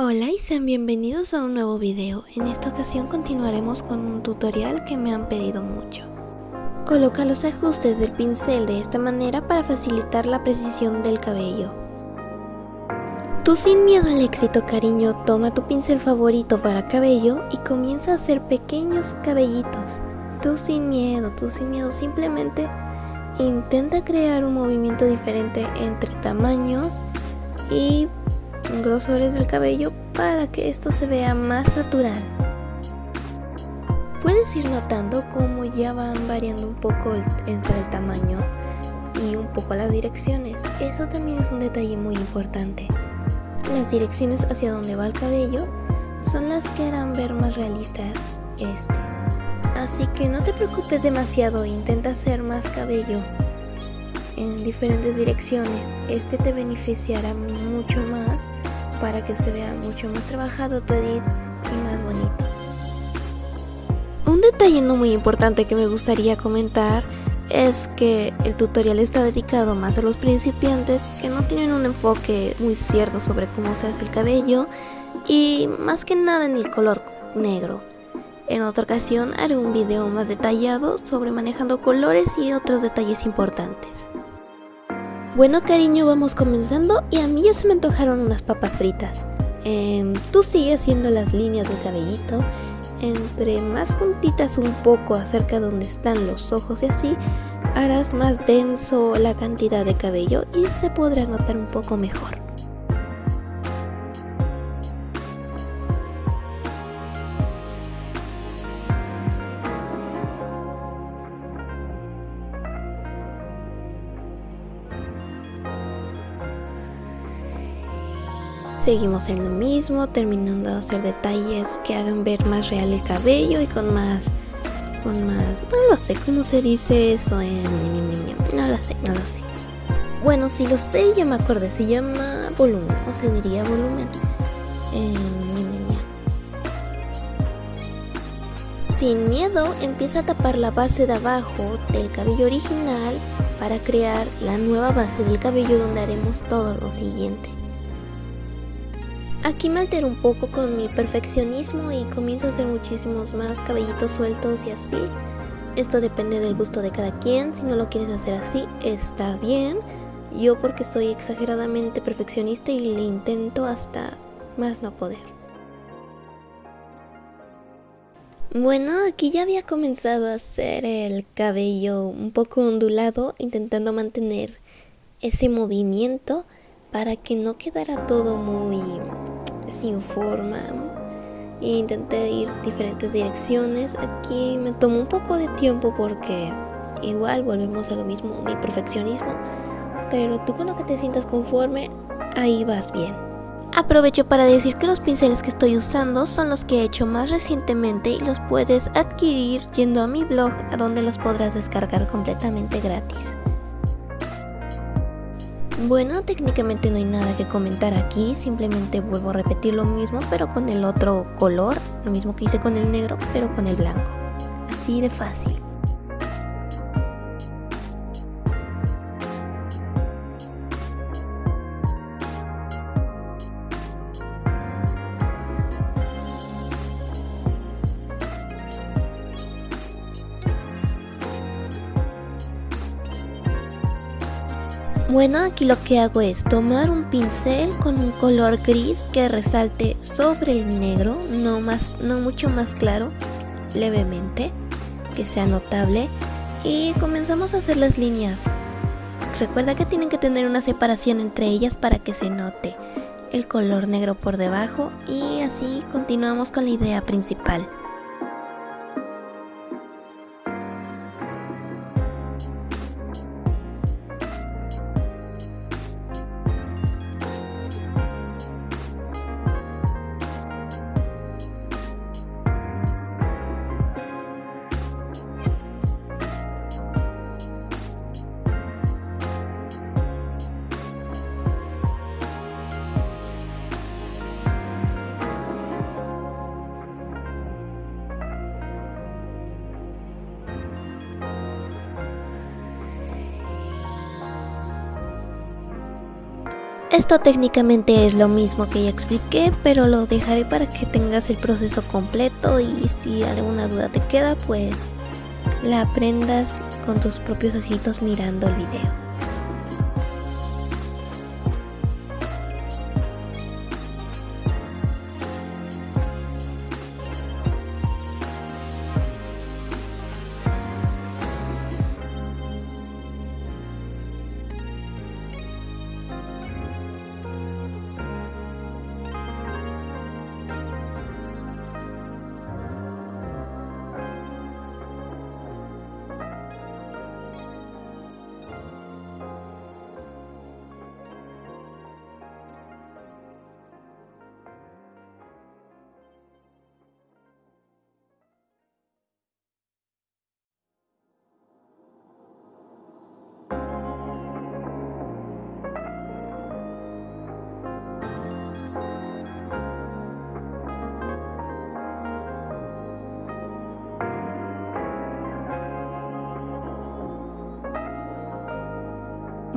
Hola y sean bienvenidos a un nuevo video. En esta ocasión continuaremos con un tutorial que me han pedido mucho. Coloca los ajustes del pincel de esta manera para facilitar la precisión del cabello. Tú sin miedo al éxito cariño, toma tu pincel favorito para cabello y comienza a hacer pequeños cabellitos. Tú sin miedo, tú sin miedo, simplemente intenta crear un movimiento diferente entre tamaños y grosores del cabello para que esto se vea más natural. Puedes ir notando cómo ya van variando un poco entre el tamaño y un poco las direcciones. Eso también es un detalle muy importante. Las direcciones hacia donde va el cabello son las que harán ver más realista este. Así que no te preocupes demasiado, intenta hacer más cabello en diferentes direcciones. Este te beneficiará mucho más para que se vea mucho más trabajado tu edit y más bonito. Un detalle no muy importante que me gustaría comentar es que el tutorial está dedicado más a los principiantes que no tienen un enfoque muy cierto sobre cómo se hace el cabello y más que nada en el color negro. En otra ocasión haré un video más detallado sobre manejando colores y otros detalles importantes. Bueno cariño, vamos comenzando y a mí ya se me antojaron unas papas fritas. Em, tú sigue haciendo las líneas del cabellito, entre más juntitas un poco acerca de donde están los ojos y así, harás más denso la cantidad de cabello y se podrá notar un poco mejor. Seguimos en lo mismo, terminando de hacer detalles que hagan ver más real el cabello y con más... Con más... No lo sé cómo se dice eso. No lo sé, no lo sé. Bueno, si lo sé, ya me acordé, se llama volumen, o se diría volumen. Sin miedo, empieza a tapar la base de abajo del cabello original para crear la nueva base del cabello donde haremos todo lo siguiente. Aquí me altero un poco con mi perfeccionismo y comienzo a hacer muchísimos más cabellitos sueltos y así. Esto depende del gusto de cada quien, si no lo quieres hacer así, está bien. Yo porque soy exageradamente perfeccionista y le intento hasta más no poder. Bueno, aquí ya había comenzado a hacer el cabello un poco ondulado, intentando mantener ese movimiento para que no quedara todo muy sin forma. Intenté ir diferentes direcciones. Aquí me tomó un poco de tiempo porque igual volvemos a lo mismo, mi perfeccionismo. Pero tú con lo que te sientas conforme, ahí vas bien. Aprovecho para decir que los pinceles que estoy usando son los que he hecho más recientemente y los puedes adquirir yendo a mi blog a donde los podrás descargar completamente gratis. Bueno, técnicamente no hay nada que comentar aquí, simplemente vuelvo a repetir lo mismo pero con el otro color, lo mismo que hice con el negro pero con el blanco. Así de fácil. Bueno, aquí lo que hago es tomar un pincel con un color gris que resalte sobre el negro, no, más, no mucho más claro, levemente, que sea notable, y comenzamos a hacer las líneas. Recuerda que tienen que tener una separación entre ellas para que se note el color negro por debajo y así continuamos con la idea principal. Esto técnicamente es lo mismo que ya expliqué, pero lo dejaré para que tengas el proceso completo y si alguna duda te queda, pues la aprendas con tus propios ojitos mirando el video.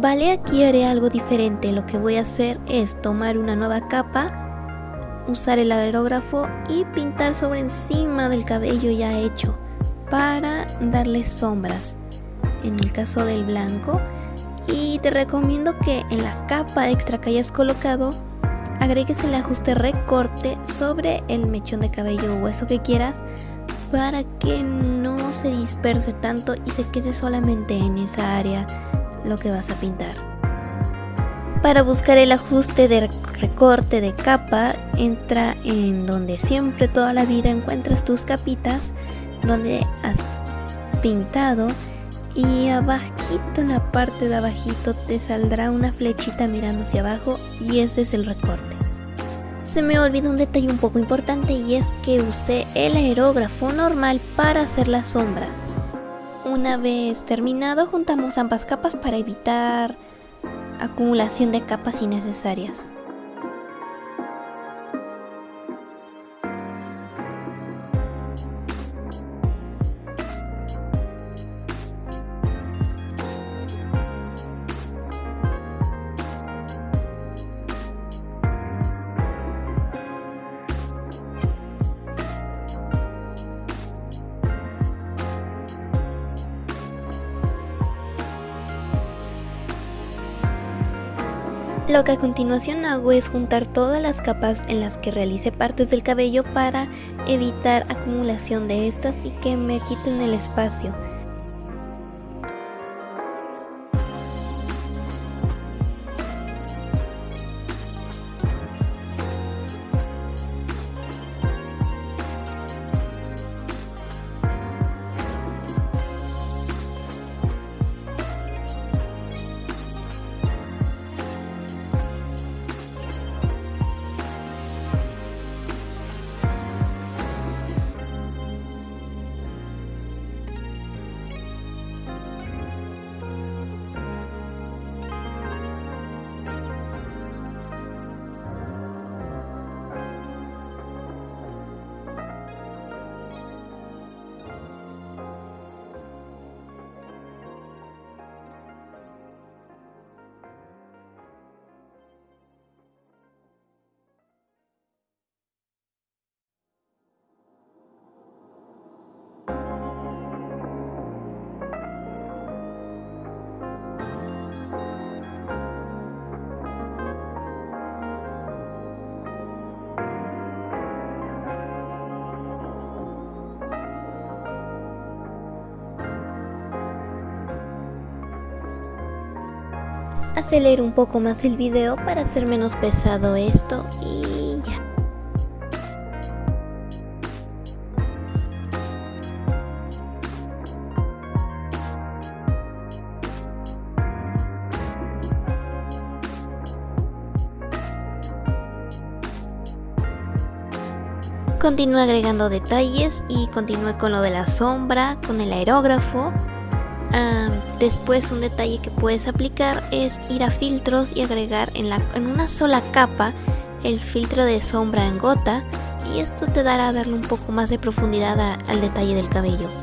Vale, aquí haré algo diferente. Lo que voy a hacer es tomar una nueva capa, usar el aerógrafo y pintar sobre encima del cabello ya hecho para darle sombras. En el caso del blanco. Y te recomiendo que en la capa extra que hayas colocado agregues el ajuste recorte sobre el mechón de cabello o eso que quieras para que no se disperse tanto y se quede solamente en esa área lo que vas a pintar. Para buscar el ajuste de recorte de capa, entra en donde siempre toda la vida encuentras tus capitas, donde has pintado y abajito en la parte de abajito te saldrá una flechita mirando hacia abajo y ese es el recorte. Se me olvidó un detalle un poco importante y es que usé el aerógrafo normal para hacer las sombras. Una vez terminado juntamos ambas capas para evitar acumulación de capas innecesarias. Lo que a continuación hago es juntar todas las capas en las que realice partes del cabello para evitar acumulación de estas y que me quiten el espacio. Acelero un poco más el video para hacer menos pesado esto y ya. Continúo agregando detalles y continúe con lo de la sombra, con el aerógrafo después un detalle que puedes aplicar es ir a filtros y agregar en, una sola capa el filtro de sombra en gota y esto te dará darle un poco más de profundidad al detalle del cabello.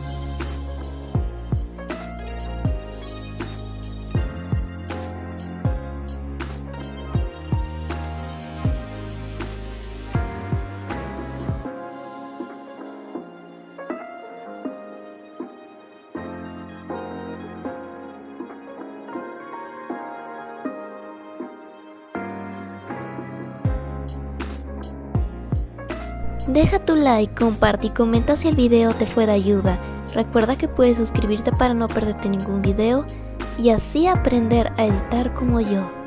Deja tu like, comparte y comenta si el video te fue de ayuda. Recuerda que puedes suscribirte para no perderte ningún video y así aprender a editar como yo.